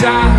shot.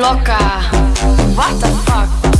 Loca. What the fuck?